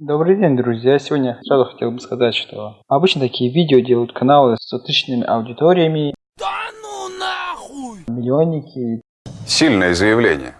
Добрый день, друзья! Сегодня сразу хотел бы сказать, что обычно такие видео делают каналы с тысячными аудиториями. Да ну нахуй! Миллионники. Сильное заявление.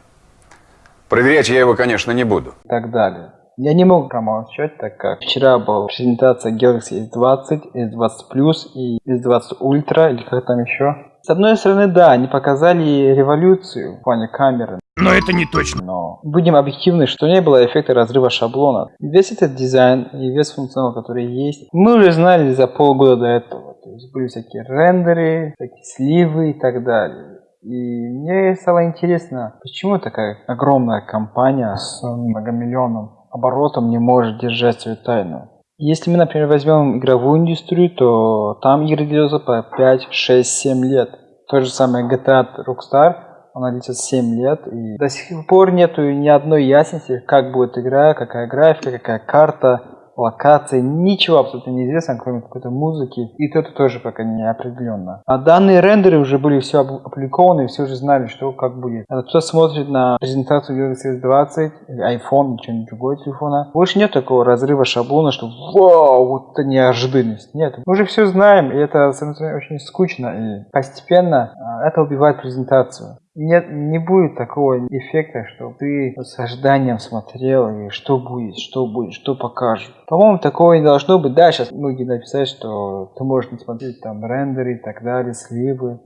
Проверять я его, конечно, не буду. И так далее. Я не могу промолчать, так как вчера была презентация Galaxy S20, S20 Plus и S20 Ultra, или как там еще. С одной стороны, да, они показали революцию в плане камеры. Но это не точно. Но будем объективны, что не было эффекта разрыва шаблона. Весь этот дизайн и весь функционал, который есть, мы уже знали за полгода до этого. То есть были всякие рендеры, всякие сливы и так далее. И мне стало интересно, почему такая огромная компания с многомиллионным оборотом не может держать свою тайну. Если мы, например, возьмем игровую индустрию, то там игры делаются по 5, 6, 7 лет. То же самое GTA Rockstar, она длится 7 лет, и до сих пор нету ни одной ясности, как будет игра, какая графика, какая карта, локации, ничего абсолютно неизвестно, кроме какой-то музыки, и это тоже пока не определенно. А данные рендеры уже были все опубликованы, все уже знали, что как будет. А кто смотрит на презентацию Galaxy S20, iPhone что-нибудь другое телефона, больше нет такого разрыва шаблона, что вау, вот это неожиданность. Нет, мы уже все знаем, и это, самое очень скучно, и постепенно а, это убивает презентацию нет, не будет такого эффекта, что ты с ожиданием смотрел, и что будет, что будет, что покажут. По-моему, такого не должно быть. Да, сейчас многие написали, что ты можешь не смотреть там рендеры и так далее, сливы.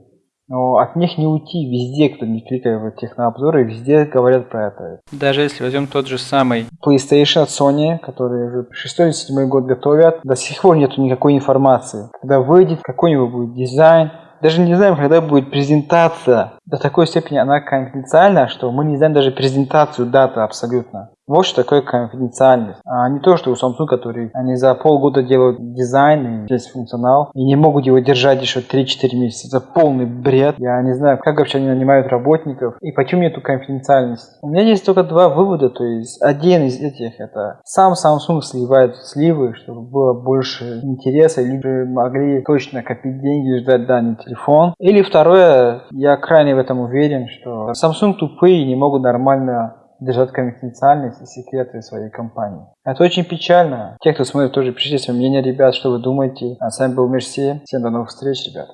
Но от них не уйти. Везде, кто не кликает в технообзоры, везде говорят про это. Даже если возьмем тот же самый PlayStation от Sony, который уже 6 или 7 год готовят, до сих пор нету никакой информации. Когда выйдет какой-нибудь будет дизайн, даже не знаем, когда будет презентация. До такой степени она конфиденциальна, что мы не знаем даже презентацию даты абсолютно. Вот что такое конфиденциальность. А не то, что у Samsung, который они за полгода делают дизайн и весь функционал, и не могут его держать еще 3-4 месяца. Это полный бред. Я не знаю, как вообще они нанимают работников и почему нету конфиденциальности. У меня есть только два вывода, то есть один из этих это сам Samsung сливает сливы, чтобы было больше интереса, либо могли точно копить деньги и ждать данный телефон. Или второе, я крайне в этом уверен, что Samsung тупые и не могут нормально держать конфиденциальность и секреты своей компании. Это очень печально. Те, кто смотрит, тоже пишите свое мнение, ребят, что вы думаете. А с вами был Мерси. Всем до новых встреч, ребят.